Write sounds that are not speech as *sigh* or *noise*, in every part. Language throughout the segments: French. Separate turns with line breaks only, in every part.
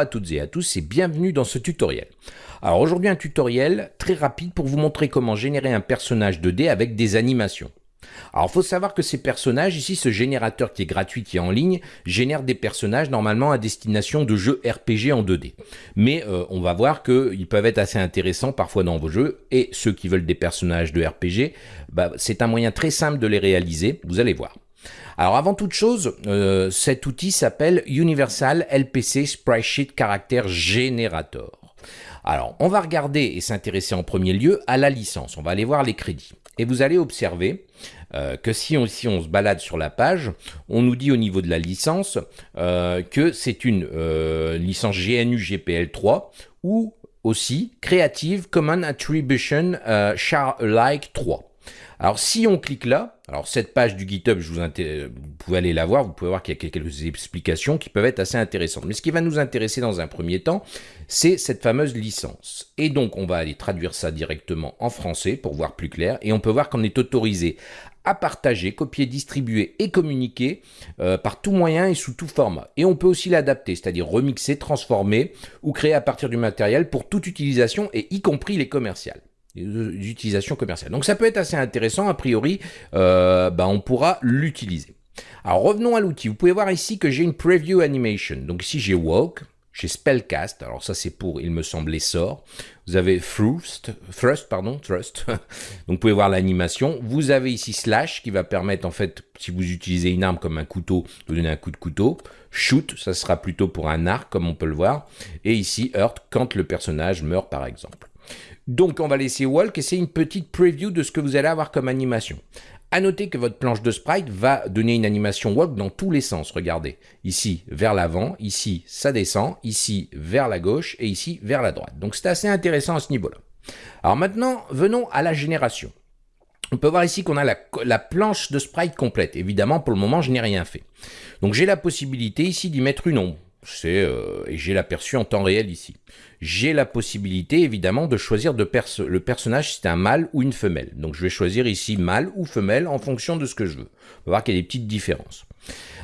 À toutes et à tous et bienvenue dans ce tutoriel. Alors aujourd'hui un tutoriel très rapide pour vous montrer comment générer un personnage 2D avec des animations. Alors il faut savoir que ces personnages, ici ce générateur qui est gratuit, qui est en ligne, génère des personnages normalement à destination de jeux RPG en 2D. Mais euh, on va voir qu'ils peuvent être assez intéressants parfois dans vos jeux, et ceux qui veulent des personnages de RPG, bah, c'est un moyen très simple de les réaliser, vous allez voir. Alors avant toute chose, euh, cet outil s'appelle Universal LPC Sprite Sheet Character Generator. Alors, on va regarder et s'intéresser en premier lieu à la licence. On va aller voir les crédits. Et vous allez observer euh, que si on, on, se balade sur la page, on nous dit au niveau de la licence euh, que c'est une licence GNU GPL 3 ou aussi Creative Common Attribution Share Alike 3. Alors si on clique là, alors cette page du GitHub, vous, vous pouvez aller la voir, vous pouvez voir qu'il y a quelques explications qui peuvent être assez intéressantes. Mais ce qui va nous intéresser dans un premier temps, c'est cette fameuse licence. Et donc on va aller traduire ça directement en français pour voir plus clair. Et on peut voir qu'on est autorisé à partager, copier, distribuer et communiquer euh, par tout moyen et sous tout format. Et on peut aussi l'adapter, c'est-à-dire remixer, transformer ou créer à partir du matériel pour toute utilisation et y compris les commerciales d'utilisation commerciale. Donc ça peut être assez intéressant, a priori, euh, bah, on pourra l'utiliser. Alors revenons à l'outil, vous pouvez voir ici que j'ai une preview animation. Donc ici j'ai walk, j'ai spellcast, alors ça c'est pour, il me semble, l'essor. Vous avez thrust, thrust, pardon, thrust. *laughs* Donc vous pouvez voir l'animation. Vous avez ici slash qui va permettre en fait, si vous utilisez une arme comme un couteau, de donner un coup de couteau. Shoot, ça sera plutôt pour un arc comme on peut le voir. Et ici hurt quand le personnage meurt par exemple. Donc on va laisser Walk et c'est une petite preview de ce que vous allez avoir comme animation. A noter que votre planche de sprite va donner une animation walk dans tous les sens. Regardez, ici vers l'avant, ici ça descend, ici vers la gauche et ici vers la droite. Donc c'est assez intéressant à ce niveau-là. Alors maintenant, venons à la génération. On peut voir ici qu'on a la, la, planche de sprite complète. Évidemment, pour le moment, je n'ai rien fait. Donc j'ai la possibilité ici d'y mettre une ombre. Euh, et j'ai l'aperçu en temps réel ici. J'ai la possibilité évidemment de choisir de le personnage si c'est un mâle ou une femelle. Donc je vais choisir ici mâle ou femelle en fonction de ce que je veux. On va voir qu'il y a des petites différences.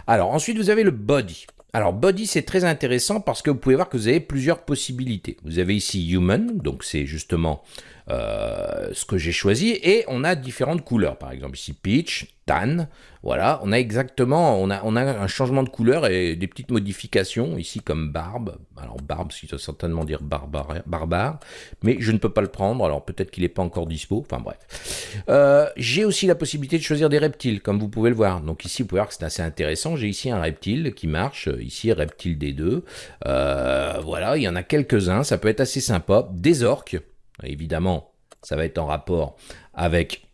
Alors ensuite vous avez le body. Alors body c'est très intéressant parce que vous pouvez voir que vous avez plusieurs possibilités. Vous avez ici human, donc c'est justement euh, ce que j'ai choisi, et on a différentes couleurs. Par exemple ici peach, tan, voilà, on a exactement, on a, on a un changement de couleur et des petites modifications ici comme barbe. Alors barbe, qui doit certainement dire barbare, barbare, mais je ne peux pas le prendre. Alors peut-être qu'il n'est pas encore dispo. Enfin bref. Euh, j'ai aussi la possibilité de choisir des reptiles, comme vous pouvez le voir. Donc ici, vous pouvez voir que c'est assez intéressant. J'ai ici un reptile qui marche. Ici, reptile des deux. Euh, voilà, il y en a quelques-uns. Ça peut être assez sympa. Des orques. Évidemment, ça va être en rapport avec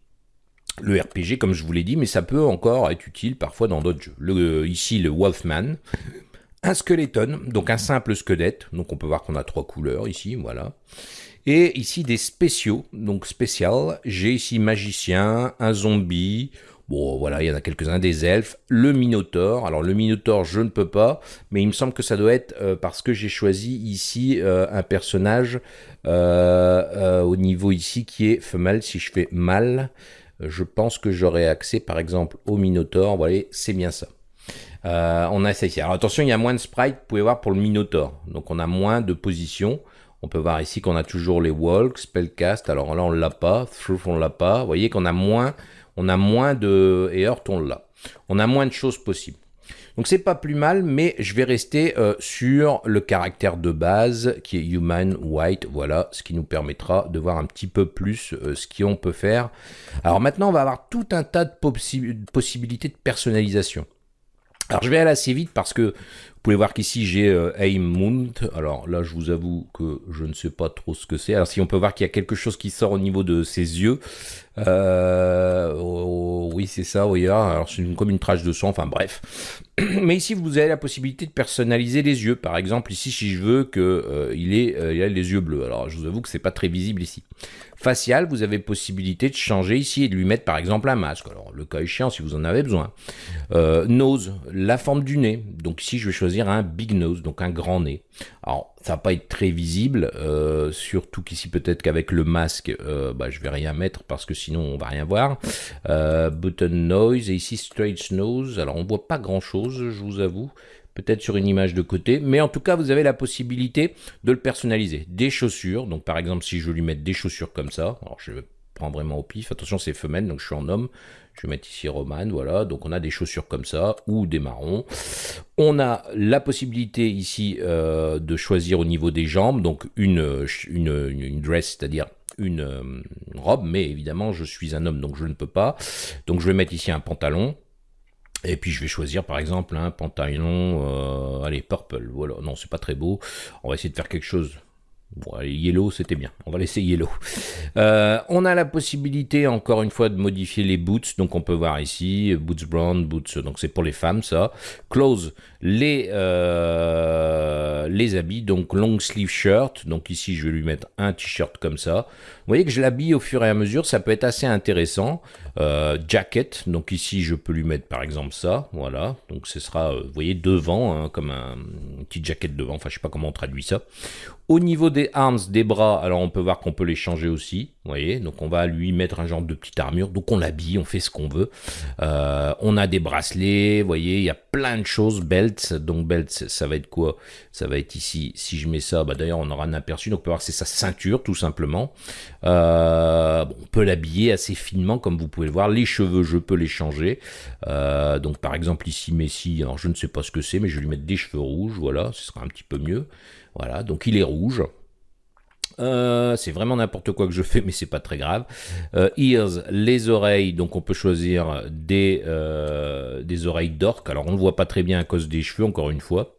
le RPG, comme je vous l'ai dit, mais ça peut encore être utile parfois dans d'autres jeux. Ici, le Wolfman, un skeleton, donc un simple squelette, donc on peut voir qu'on a trois couleurs ici, voilà. Et ici des spéciaux, donc spécial, j'ai ici magicien, un zombie, Bon, voilà, il y en a quelques-uns des elfes. Le Minotaure. Alors, le Minotaure, je ne peux pas, mais il me semble que ça doit être euh, parce que j'ai choisi ici euh, un personnage euh, au niveau ici qui est femelle. Si je fais mâle, je pense que j'aurai accès par exemple au Minotaur. Vous voyez, c'est bien ça. On a ici. Alors attention, il y a moins de sprites, vous pouvez voir pour le Minotaur. Donc on a moins de positions. On peut voir ici qu'on a toujours les walks, spellcast. Alors là, on l'a pas. Through, on l'a pas. Vous voyez qu'on a moins, on a moins de... Et Earth, on l'a. On a moins de choses possibles. Donc c'est pas plus mal, mais je vais rester euh, sur le caractère de base qui est human white, voilà, ce qui nous permettra de voir un petit peu plus euh, ce qu'on peut faire. Alors maintenant, on va avoir tout un tas de possibilités de personnalisation. Alors je vais aller assez vite parce que vous pouvez voir qu'ici j'ai euh, Aim Alors là je vous avoue que je ne sais pas trop ce que c'est. Alors si on peut voir qu'il y a quelque chose qui sort au niveau de ses yeux. Euh, oh, oui c'est ça, oui. Alors c'est comme une trace de sang, enfin bref. *clears throat* Mais ici vous avez la possibilité de personnaliser les yeux. Par exemple ici si je veux qu'il euh, ait, euh, ait les yeux bleus. Alors je vous avoue que c'est pas très visible ici. Facial, vous avez possibilité de changer ici et de lui mettre par exemple un masque. Alors le cas échéant si vous en avez besoin. nose, la forme du nez. Donc ici je vais choisir un big nose, donc un grand nez. Alors, ça va pas être très visible, euh, surtout qu'ici peut-être qu'avec le masque, euh, bah, je vais rien mettre parce que sinon on va rien voir. Euh, button noise et ici straight nose. Alors on voit pas grand chose, je vous avoue. peut-être sur une image de côté, mais en tout cas, vous avez la possibilité de le personnaliser. Des chaussures, donc par exemple, si je lui mettre des chaussures comme ça, alors je prends vraiment au pif, attention, c'est femelle, donc je suis en homme, je vais mettre ici Roman, voilà, donc on a des chaussures comme ça, ou des marrons. On a la possibilité ici euh, de choisir au niveau des jambes, donc une, une, une dress, c'est-à-dire une euh, robe, mais évidemment je suis un homme donc je ne peux pas. Donc je vais mettre ici un pantalon, et puis je vais choisir par exemple un pantalon, euh, allez, purple, voilà, non c'est pas très beau, on va essayer de faire quelque chose Bon, yellow, c'était bien. On va laisser yellow. Euh, on a la possibilité, encore une fois, de modifier les boots. Donc, on peut voir ici, boots brown, boots, donc c'est pour les femmes, ça. Clothes, les, euh, les habits, donc long sleeve shirt. Donc ici, je vais lui mettre un t-shirt comme ça. Vous voyez que je l'habille au fur et à mesure, ça peut être assez intéressant. Euh, jacket, donc ici, je peux lui mettre par exemple ça, voilà. Donc ce sera, vous voyez, devant, hein, comme un, un petit jacket devant, enfin je sais pas comment on traduit ça. Au niveau des arms, des bras, alors on peut voir qu'on peut les changer aussi. Vous voyez, donc on va lui mettre un genre de petite armure. Donc on l'habille, on fait ce qu'on veut. Euh, on a des bracelets, vous voyez, il y a plein de choses. Belts, donc belts, ça va être quoi? Ça va être ici. Si je mets ça, bah d'ailleurs on aura un aperçu. Donc on peut voir que c'est sa ceinture tout simplement. Euh, on peut l'habiller assez finement comme vous pouvez le voir. Les cheveux, je peux les changer. Euh, donc par exemple ici Messi, alors je ne sais pas ce que c'est, mais je vais lui mettre des cheveux rouges. Voilà, ce sera un petit peu mieux. Voilà, donc il est rouge. Euh, c'est vraiment n'importe quoi que je fais, *laughs* mais c'est pas très grave. Euh, ears, les oreilles, donc on peut choisir des, euh, des oreilles d'orque. Alors on ne voit pas très bien à cause des cheveux, encore une fois.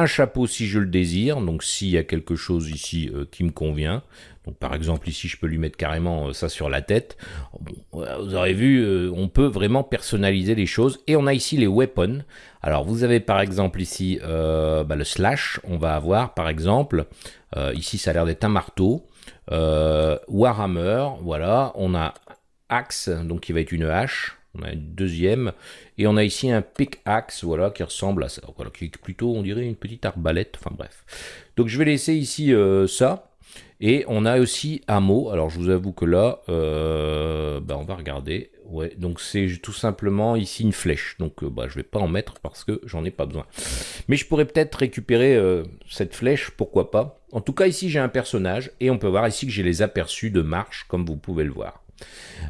Un chapeau si je le désire, donc s'il y a quelque chose ici qui me convient. Donc par exemple ici je peux lui mettre carrément ça sur la tête. vous aurez vu, on peut vraiment personnaliser les choses. Et on a ici les weapons. Alors vous avez par exemple ici euh, bah, le slash, on va avoir par exemple, euh, ici ça a l'air d'être un marteau, euh, Warhammer, voilà, on a axe, donc qui va être une hache, on a une deuxième, et on a ici un pickaxe, voilà, qui ressemble à ça, qui est plutôt, on dirait, une petite arbalète, enfin bref. Donc je vais laisser ici ça, et on a aussi mot. Alors je vous avoue que là, bah, on va regarder. Ouais, donc c'est tout simplement ici une flèche. Donc euh, bah, je vais pas en mettre parce que j'en ai pas besoin. Mais je pourrais peut-être récupérer euh, cette flèche, pourquoi pas? En tout cas ici j'ai un personnage et on peut voir ici que j'ai les aperçus de marche comme vous pouvez le voir.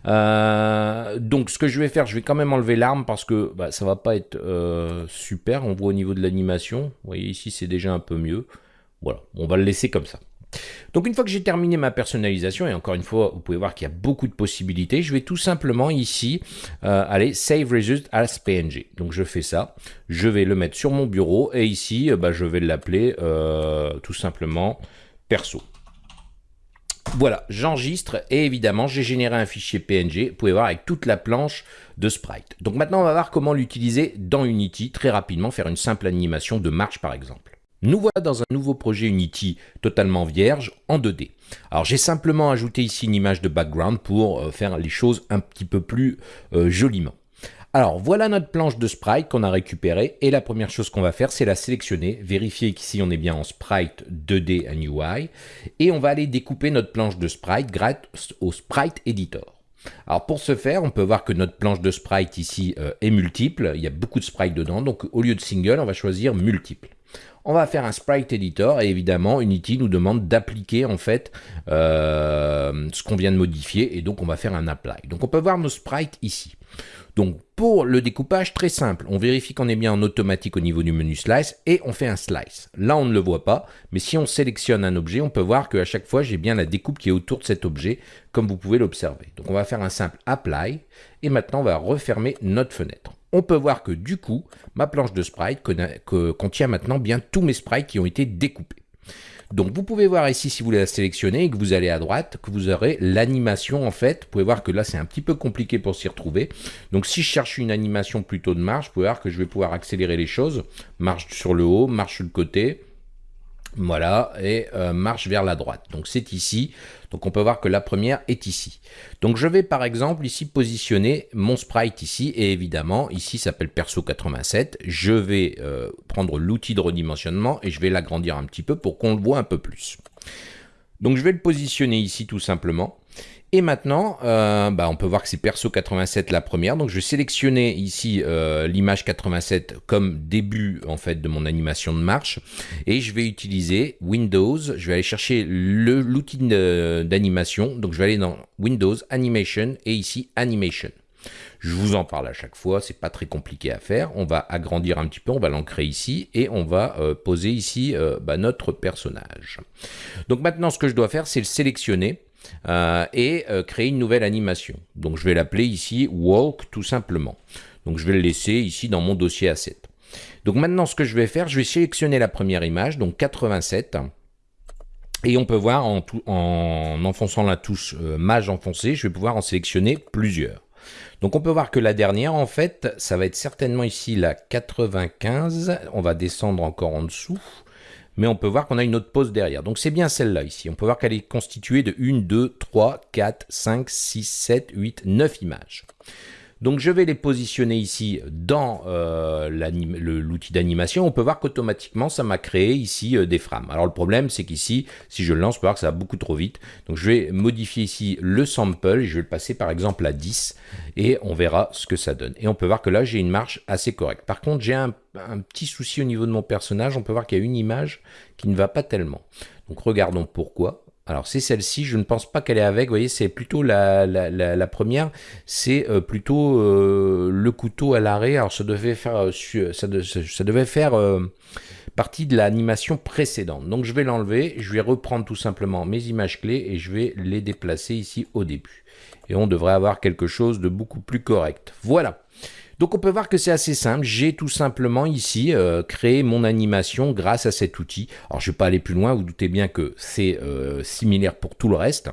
Euh, donc ce que je vais faire, je vais quand même enlever l'arme parce que bah, ça va pas être super. On voit au niveau de l'animation. Vous voyez ici c'est déjà un peu mieux. Voilà, on va le laisser comme ça. Donc une fois que j'ai terminé ma personnalisation, et encore une fois, vous pouvez voir qu'il y a beaucoup de possibilités, je vais tout simplement ici euh, aller Save Result as PNG. Donc je fais ça, je vais le mettre sur mon bureau, et ici, euh, bah, je vais l'appeler euh, tout simplement perso. Voilà, j'enregistre et évidemment, j'ai généré un fichier PNG, vous pouvez voir avec toute la planche de sprite. Donc maintenant, on va voir comment l'utiliser dans Unity, très rapidement, faire une simple animation de marche par exemple. Nous voilà dans un nouveau projet Unity totalement vierge en 2D. Alors j'ai simplement ajouté ici une image de background pour euh, faire les choses un petit peu plus euh, joliment. Alors voilà notre planche de sprite qu'on a récupérée et la première chose qu'on va faire c'est la sélectionner, vérifier qu'ici on est bien en sprite 2D and UI et on va aller découper notre planche de sprite grâce au sprite editor. Alors pour ce faire, on peut voir que notre planche de sprite ici euh, est multiple, il y a beaucoup de sprites dedans, donc au lieu de single, on va choisir multiple on va faire un sprite editor et évidemment Unity nous demande d'appliquer en fait euh, ce qu'on vient de modifier et donc on va faire un apply. Donc on peut voir nos sprites ici. Donc pour le découpage, très simple, on vérifie qu'on est bien en automatique au niveau du menu slice et on fait un slice. Là on ne le voit pas, mais si on sélectionne un objet, on peut voir qu'à chaque fois j'ai bien la découpe qui est autour de cet objet, comme vous pouvez l'observer. Donc on va faire un simple apply et maintenant on va refermer notre fenêtre on peut voir que du coup, ma planche de sprite contient maintenant bien tous mes sprites qui ont été découpés. Donc vous pouvez voir ici, si vous la sélectionnez et que vous allez à droite, que vous aurez l'animation en fait. Vous pouvez voir que là, c'est un petit peu compliqué pour s'y retrouver. Donc si je cherche une animation plutôt de marche, vous pouvez voir que je vais pouvoir accélérer les choses. Marche sur le haut, marche sur le côté, voilà, et euh, marche vers la droite. Donc c'est ici. Donc on peut voir que la première est ici. Donc je vais par exemple ici positionner mon sprite ici. Et évidemment, ici s'appelle Perso 87. Je vais euh, prendre l'outil de redimensionnement et je vais l'agrandir un petit peu pour qu'on le voit un peu plus. Donc je vais le positionner ici tout simplement. Et maintenant, euh, bah, on peut voir que c'est perso 87 la première. Donc je vais sélectionner ici euh, l'image 87 comme début en fait de mon animation de marche. Et je vais utiliser Windows. Je vais aller chercher l'outil d'animation. Donc je vais aller dans Windows, Animation et ici Animation. Je vous en parle à chaque fois, c'est pas très compliqué à faire. On va agrandir un petit peu, on va l'ancrer ici et on va euh, poser ici bah, notre personnage. Donc maintenant, ce que je dois faire, c'est le sélectionner euh, et euh, créer une nouvelle animation. Donc je vais l'appeler ici Walk tout simplement. Donc je vais le laisser ici dans mon dossier Asset. Donc maintenant ce que je vais faire, je vais sélectionner la première image, donc 87. Et on peut voir en, en enfonçant la touche euh, Mage enfoncée, je vais pouvoir en sélectionner plusieurs. Donc on peut voir que la dernière, en fait, ça va être certainement ici la 95. On va descendre encore en dessous mais on peut voir qu'on a une autre pause derrière. Donc c'est bien celle-là ici. On peut voir qu'elle est constituée de 1, 2, 3, 4, 5, 6, 7, 8, 9 images. Donc je vais les positionner ici dans euh, l'outil d'animation. On peut voir qu'automatiquement ça m'a créé ici euh, des frames. Alors le problème c'est qu'ici, si je le lance, on peut voir que ça va beaucoup trop vite. Donc je vais modifier ici le sample, je vais le passer par exemple à 10 et on verra ce que ça donne. Et on peut voir que là j'ai une marche assez correcte. Par contre j'ai un, un petit souci au niveau de mon personnage. On peut voir qu'il y a une image qui ne va pas tellement. Donc regardons pourquoi. Alors c'est celle-ci, je ne pense pas qu'elle est avec, vous voyez, c'est plutôt la, première, c'est euh, plutôt euh, le couteau à l'arrêt, alors ça euh, ça, devait faire partie de l'animation précédente. Donc je vais l'enlever, je vais reprendre tout simplement mes images clés et je vais les déplacer ici au début. Et on devrait avoir quelque chose de beaucoup plus correct. Voilà. Donc on peut voir que c'est assez simple. J'ai tout simplement ici euh, créé mon animation grâce à cet outil. Alors je ne vais pas aller plus loin, vous doutez bien que c'est euh, similaire pour tout le reste.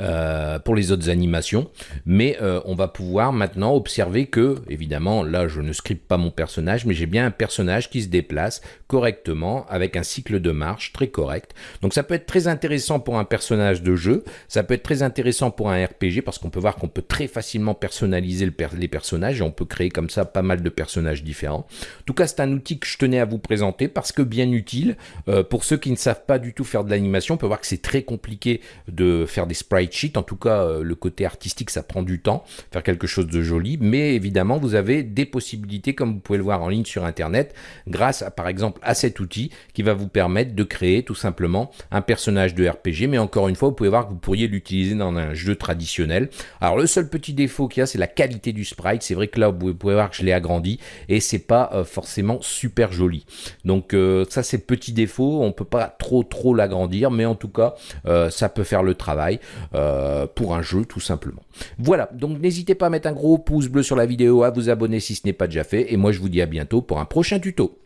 Euh, pour les autres animations, mais euh, on va pouvoir maintenant observer que, évidemment, là je ne scripte pas mon personnage, mais j'ai bien un personnage qui se déplace correctement avec un cycle de marche très correct. Donc ça peut être très intéressant pour un personnage de jeu, ça peut être très intéressant pour un RPG parce qu'on peut voir qu'on peut très facilement personnaliser les personnages et on peut créer comme ça pas mal de personnages différents. En tout cas, c'est un outil que je tenais à vous présenter parce que bien utile. Euh, pour ceux qui ne savent pas du tout faire de l'animation, on peut voir que c'est très compliqué de faire des sprites en tout cas, euh, le côté artistique, ça prend du temps, faire quelque chose de joli. Mais évidemment, vous avez des possibilités, comme vous pouvez le voir en ligne sur Internet, grâce à, par exemple à cet outil qui va vous permettre de créer tout simplement un personnage de RPG. Mais encore une fois, vous pouvez voir que vous pourriez l'utiliser dans un jeu traditionnel. Alors, le seul petit défaut qu'il y a, c'est la qualité du sprite. C'est vrai que là, vous pouvez voir que je l'ai agrandi et c'est pas euh, forcément super joli. Donc, euh, ça, c'est petit défaut. On peut pas trop, trop l'agrandir, mais en tout cas, ça peut faire le travail. Euh, pour un jeu tout simplement. Voilà, donc n'hésitez pas à mettre un gros pouce bleu sur la vidéo, à vous abonner si ce n'est pas déjà fait, et moi je vous dis à bientôt pour un prochain tuto.